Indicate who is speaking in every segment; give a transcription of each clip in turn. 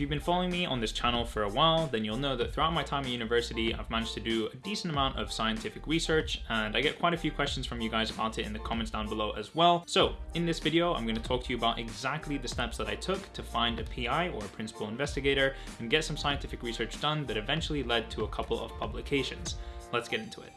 Speaker 1: If you've been following me on this channel for a while, then you'll know that throughout my time at university, I've managed to do a decent amount of scientific research, and I get quite a few questions from you guys about it in the comments down below as well. So in this video, I'm gonna talk to you about exactly the steps that I took to find a PI or a principal investigator and get some scientific research done that eventually led to a couple of publications. Let's get into it.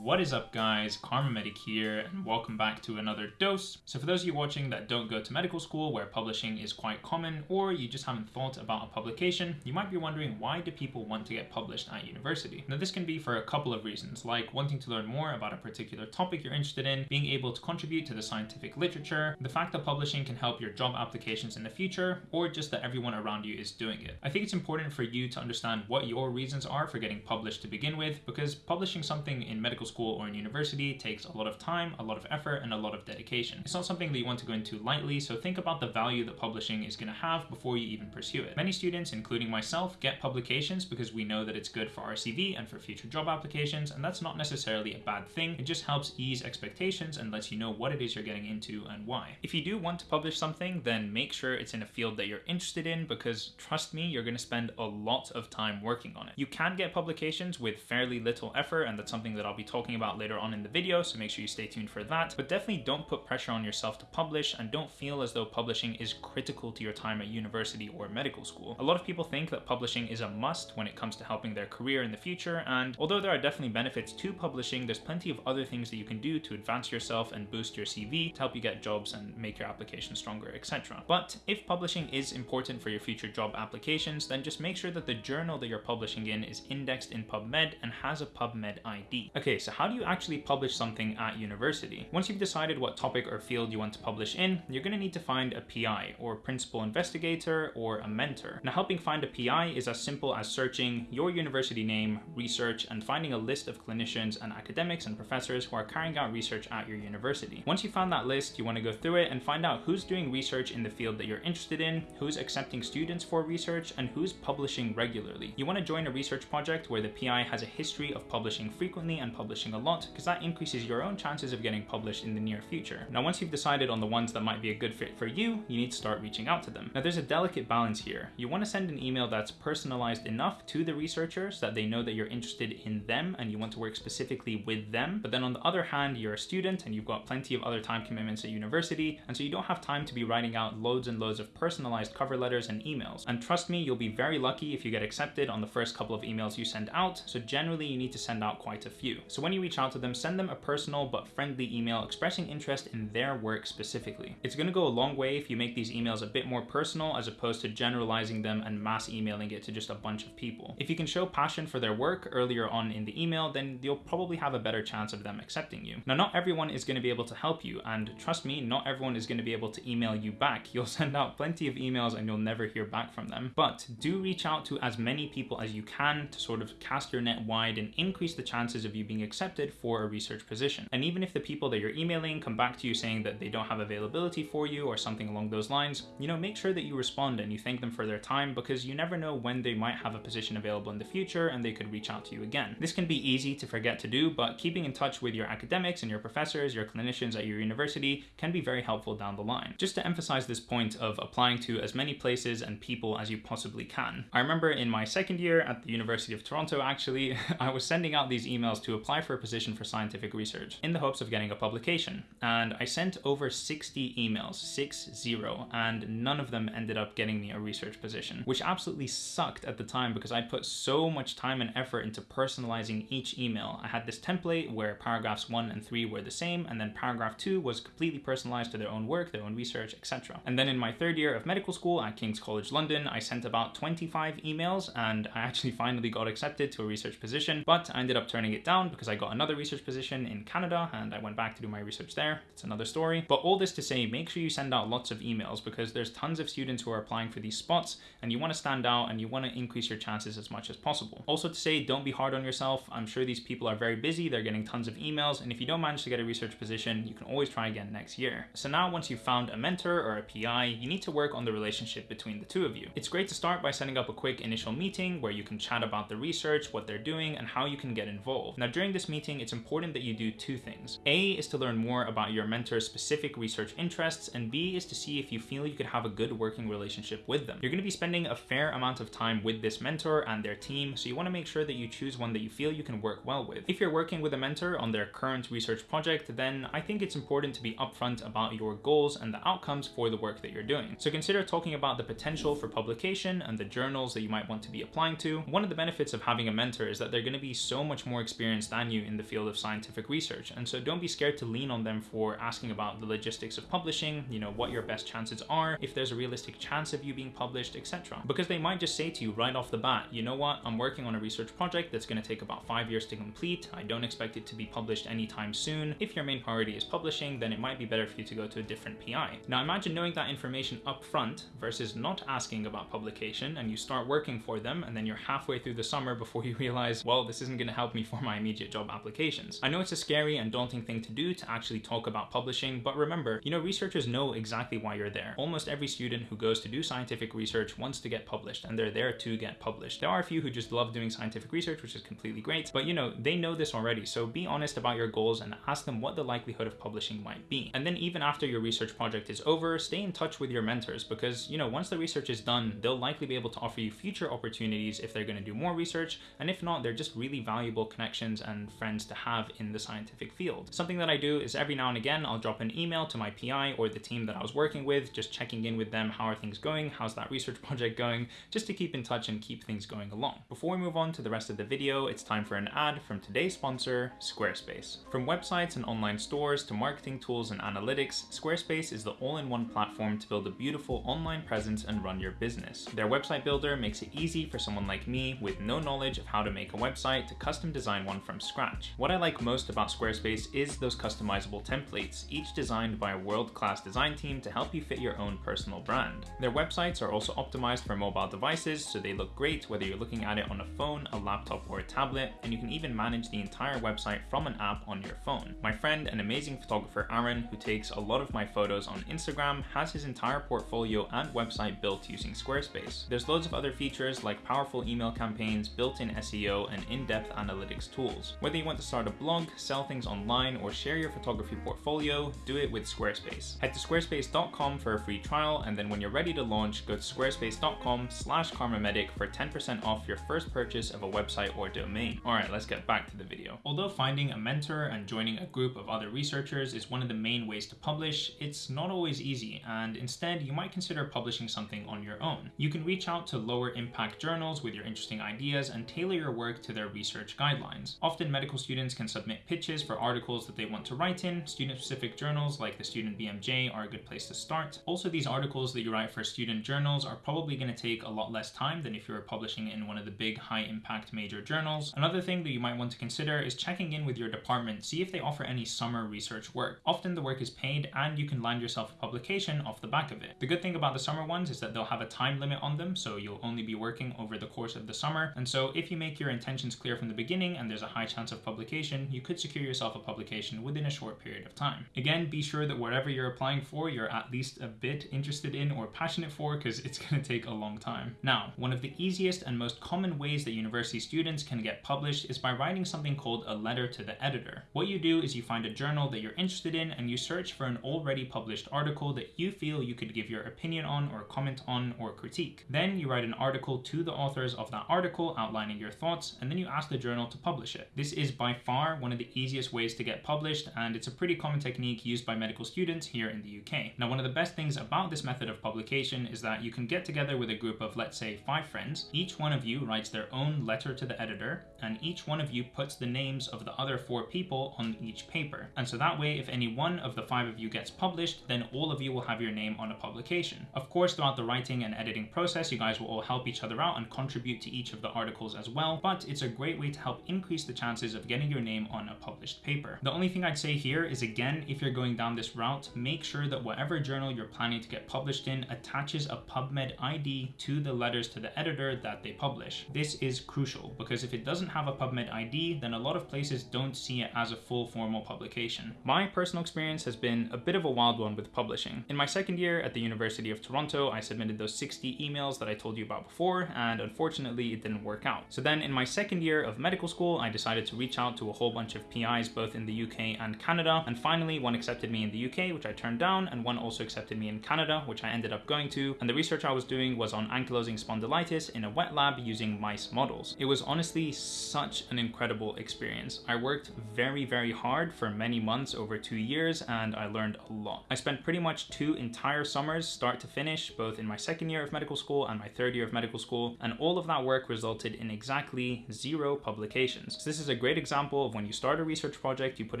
Speaker 1: What is up guys, Kharma Medic here and welcome back to another dose. So for those of you watching that don't go to medical school where publishing is quite common or you just haven't thought about a publication, you might be wondering why do people want to get published at university? Now this can be for a couple of reasons, like wanting to learn more about a particular topic you're interested in, being able to contribute to the scientific literature, the fact that publishing can help your job applications in the future, or just that everyone around you is doing it. I think it's important for you to understand what your reasons are for getting published to begin with, because publishing something in medical medical school or in university takes a lot of time, a lot of effort, and a lot of dedication. It's not something that you want to go into lightly, so think about the value that publishing is going to have before you even pursue it. Many students, including myself, get publications because we know that it's good for our CV and for future job applications, and that's not necessarily a bad thing. It just helps ease expectations and lets you know what it is you're getting into and why. If you do want to publish something, then make sure it's in a field that you're interested in because trust me, you're going to spend a lot of time working on it. You can get publications with fairly little effort, and that's something that I'll be talking about later on in the video, so make sure you stay tuned for that. But definitely don't put pressure on yourself to publish and don't feel as though publishing is critical to your time at university or medical school. A lot of people think that publishing is a must when it comes to helping their career in the future, and although there are definitely benefits to publishing, there's plenty of other things that you can do to advance yourself and boost your CV to help you get jobs and make your application stronger, etc. But if publishing is important for your future job applications, then just make sure that the journal that you're publishing in is indexed in PubMed and has a PubMed ID. Okay, so how do you actually publish something at university? Once you've decided what topic or field you want to publish in, you're going to need to find a PI, or principal investigator, or a mentor. Now helping find a PI is as simple as searching your university name, research, and finding a list of clinicians and academics and professors who are carrying out research at your university. Once you found that list, you want to go through it and find out who's doing research in the field that you're interested in, who's accepting students for research, and who's publishing regularly. You want to join a research project where the PI has a history of publishing frequently and publishing publishing a lot because that increases your own chances of getting published in the near future. Now, once you've decided on the ones that might be a good fit for you, you need to start reaching out to them. Now, there's a delicate balance here. You want to send an email that's personalized enough to the researcher so that they know that you're interested in them and you want to work specifically with them. But then on the other hand, you're a student and you've got plenty of other time commitments at university, and so you don't have time to be writing out loads and loads of personalized cover letters and emails. And trust me, you'll be very lucky if you get accepted on the first couple of emails you send out, so generally you need to send out quite a few. So when you reach out to them, send them a personal but friendly email expressing interest in their work specifically. It's going to go a long way if you make these emails a bit more personal as opposed to generalizing them and mass emailing it to just a bunch of people. If you can show passion for their work earlier on in the email, then you'll probably have a better chance of them accepting you. Now, not everyone is going to be able to help you, and trust me, not everyone is going to be able to email you back. You'll send out plenty of emails and you'll never hear back from them. But do reach out to as many people as you can to sort of cast your net wide and increase the chances of you being accepted for a research position. And even if the people that you're emailing come back to you saying that they don't have availability for you or something along those lines, you know, make sure that you respond and you thank them for their time because you never know when they might have a position available in the future and they could reach out to you again. This can be easy to forget to do, but keeping in touch with your academics and your professors, your clinicians at your university can be very helpful down the line. Just to emphasize this point of applying to as many places and people as you possibly can. I remember in my second year at the University of Toronto, actually, I was sending out these emails to apply for a position for scientific research in the hopes of getting a publication. And I sent over 60 emails, six zero, and none of them ended up getting me a research position, which absolutely sucked at the time because I put so much time and effort into personalizing each email. I had this template where paragraphs one and three were the same, and then paragraph two was completely personalized to their own work, their own research, etc. And then in my third year of medical school at King's College London, I sent about 25 emails and I actually finally got accepted to a research position, but I ended up turning it down because I got another research position in Canada and I went back to do my research there. It's another story. But all this to say, make sure you send out lots of emails because there's tons of students who are applying for these spots and you want to stand out and you want to increase your chances as much as possible. Also to say, don't be hard on yourself. I'm sure these people are very busy. They're getting tons of emails. And if you don't manage to get a research position, you can always try again next year. So now once you've found a mentor or a PI, you need to work on the relationship between the two of you. It's great to start by setting up a quick initial meeting where you can chat about the research, what they're doing, and how you can get involved. Now during this meeting, it's important that you do two things. A is to learn more about your mentor's specific research interests, and B is to see if you feel you could have a good working relationship with them. You're going to be spending a fair amount of time with this mentor and their team, so you want to make sure that you choose one that you feel you can work well with. If you're working with a mentor on their current research project, then I think it's important to be upfront about your goals and the outcomes for the work that you're doing. So consider talking about the potential for publication and the journals that you might want to be applying to. One of the benefits of having a mentor is that they're going to be so much more experienced than you in the field of scientific research. And so don't be scared to lean on them for asking about the logistics of publishing, you know, what your best chances are, if there's a realistic chance of you being published, etc. Because they might just say to you right off the bat, you know what, I'm working on a research project that's going to take about five years to complete. I don't expect it to be published anytime soon. If your main priority is publishing, then it might be better for you to go to a different PI. Now imagine knowing that information up front versus not asking about publication and you start working for them and then you're halfway through the summer before you realize, well, this isn't going to help me for my immediate job applications. I know it's a scary and daunting thing to do to actually talk about publishing, but remember, you know, researchers know exactly why you're there. Almost every student who goes to do scientific research wants to get published and they're there to get published. There are a few who just love doing scientific research, which is completely great, but you know, they know this already. So be honest about your goals and ask them what the likelihood of publishing might be. And then even after your research project is over, stay in touch with your mentors because, you know, once the research is done, they'll likely be able to offer you future opportunities if they're going to do more research. And if not, they're just really valuable connections and friends to have in the scientific field. Something that I do is every now and again, I'll drop an email to my PI or the team that I was working with, just checking in with them. How are things going? How's that research project going? Just to keep in touch and keep things going along. Before we move on to the rest of the video, it's time for an ad from today's sponsor, Squarespace. From websites and online stores to marketing tools and analytics, Squarespace is the all-in-one platform to build a beautiful online presence and run your business. Their website builder makes it easy for someone like me with no knowledge of how to make a website to custom design one from scratch. What I like most about Squarespace is those customizable templates, each designed by a world-class design team to help you fit your own personal brand. Their websites are also optimized for mobile devices, so they look great whether you're looking at it on a phone, a laptop, or a tablet, and you can even manage the entire website from an app on your phone. My friend and amazing photographer Aaron, who takes a lot of my photos on Instagram, has his entire portfolio and website built using Squarespace. There's loads of other features like powerful email campaigns, built-in SEO, and in-depth analytics tools. Whether you want to start a blog, sell things online, or share your photography portfolio, do it with Squarespace. Head to squarespace.com for a free trial, and then when you're ready to launch, go to squarespace.com slash kharmamedic for 10% off your first purchase of a website or domain. Alright, let's get back to the video. Although finding a mentor and joining a group of other researchers is one of the main ways to publish, it's not always easy, and instead you might consider publishing something on your own. You can reach out to lower impact journals with your interesting ideas and tailor your work to their research guidelines. Often medical students can submit pitches for articles that they want to write in. Student-specific journals like the Student BMJ are a good place to start. Also, these articles that you write for student journals are probably going to take a lot less time than if you were publishing in one of the big high-impact major journals. Another thing that you might want to consider is checking in with your department, see if they offer any summer research work. Often the work is paid and you can land yourself a publication off the back of it. The good thing about the summer ones is that they'll have a time limit on them, so you'll only be working over the course of the summer. And so if you make your intentions clear from the beginning and there's a high chance of publication, you could secure yourself a publication within a short period of time. Again, be sure that whatever you're applying for, you're at least a bit interested in or passionate for because it's going to take a long time. Now, one of the easiest and most common ways that university students can get published is by writing something called a letter to the editor. What you do is you find a journal that you're interested in and you search for an already published article that you feel you could give your opinion on or comment on or critique. Then you write an article to the authors of that article outlining your thoughts and then you ask the journal to publish it. This is by far one of the easiest ways to get published and it's a pretty common technique used by medical students here in the UK. Now one of the best things about this method of publication is that you can get together with a group of let's say five friends. Each one of you writes their own letter to the editor and each one of you puts the names of the other four people on each paper. And so that way if any one of the five of you gets published then all of you will have your name on a publication. Of course throughout the writing and editing process you guys will all help each other out and contribute to each of the articles as well but it's a great way to help increase the chances of getting your name on a published paper. The only thing I'd say here is again if you're going down this route make sure that whatever journal you're planning to get published in attaches a PubMed ID to the letters to the editor that they publish. This is crucial because if it doesn't have a PubMed ID then a lot of places don't see it as a full formal publication. My personal experience has been a bit of a wild one with publishing. In my second year at the University of Toronto I submitted those 60 emails that I told you about before and unfortunately it didn't work out. So then in my second year of medical school I decided to reach out to a whole bunch of PIs both in the UK and Canada. And finally, one accepted me in the UK, which I turned down, and one also accepted me in Canada, which I ended up going to. And the research I was doing was on ankylosing spondylitis in a wet lab using mice models. It was honestly such an incredible experience. I worked very, very hard for many months over two years, and I learned a lot. I spent pretty much two entire summers, start to finish, both in my second year of medical school and my third year of medical school, and all of that work resulted in exactly zero publications. So this is a great example of when you start a research project, you put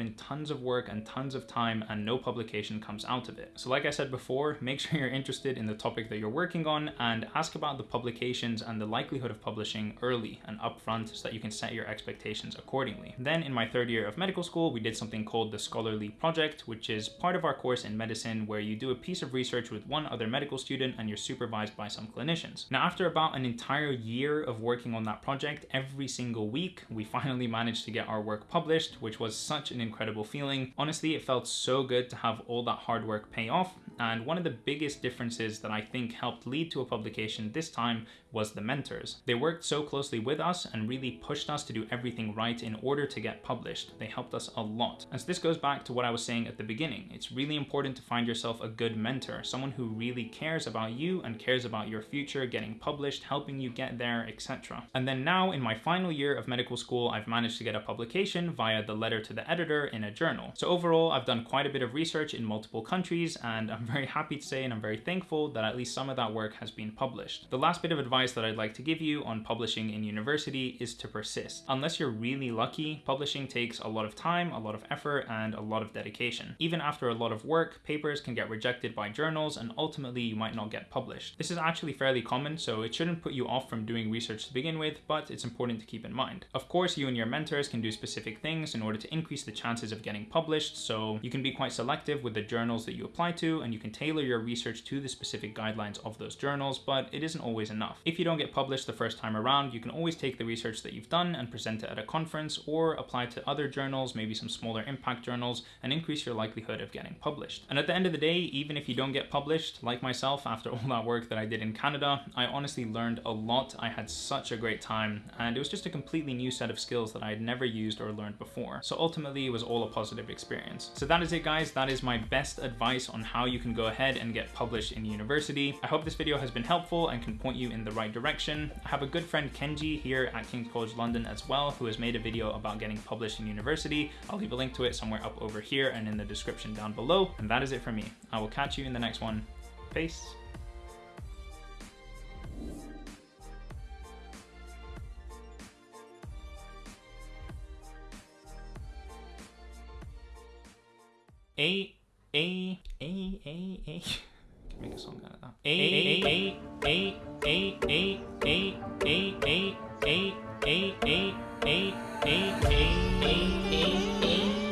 Speaker 1: in tons of work and tons of time and no publication comes out of it. So like I said before, make sure you're interested in the topic that you're working on and ask about the publications and the likelihood of publishing early and upfront so that you can set your expectations accordingly. Then in my third year of medical school, we did something called the Scholarly Project, which is part of our course in medicine where you do a piece of research with one other medical student and you're supervised by some clinicians. Now, after about an entire year of working on that project, every single week, we finally managed to get our work published, which was such an incredible feeling. Honestly, it felt so good to have all that hard work pay off. And one of the biggest differences that I think helped lead to a publication this time was the mentors. They worked so closely with us and really pushed us to do everything right in order to get published. They helped us a lot. And so this goes back to what I was saying at the beginning. It's really important to find yourself a good mentor, someone who really cares about you and cares about your future, getting published, helping you get there, etc. And then now in my final year of medical school, I've managed to get a publication via the letter to the editor in a journal. So overall, I've done quite a bit of research in multiple countries and I'm very happy to say and I'm very thankful that at least some of that work has been published. The last bit of advice advice that I'd like to give you on publishing in university is to persist. Unless you're really lucky, publishing takes a lot of time, a lot of effort, and a lot of dedication. Even after a lot of work, papers can get rejected by journals and ultimately you might not get published. This is actually fairly common, so it shouldn't put you off from doing research to begin with, but it's important to keep in mind. Of course, you and your mentors can do specific things in order to increase the chances of getting published, so you can be quite selective with the journals that you apply to, and you can tailor your research to the specific guidelines of those journals, but it isn't always enough. If you don't get published the first time around, you can always take the research that you've done and present it at a conference or apply to other journals, maybe some smaller impact journals, and increase your likelihood of getting published. And at the end of the day, even if you don't get published, like myself, after all that work that I did in Canada, I honestly learned a lot. I had such a great time, and it was just a completely new set of skills that I had never used or learned before. So ultimately, it was all a positive experience. So that is it, guys. That is my best advice on how you can go ahead and get published in university. I hope this video has been helpful and can point you in the right direction. I have a good friend Kenji here at King's College London as well, who has made a video about getting published in university. I'll leave a link to it somewhere up over here and in the description down below. And that is it for me. I will catch you in the next one. Peace. A A A A A Can make a song out of that. A A A A A A A A A A A A A A A A A A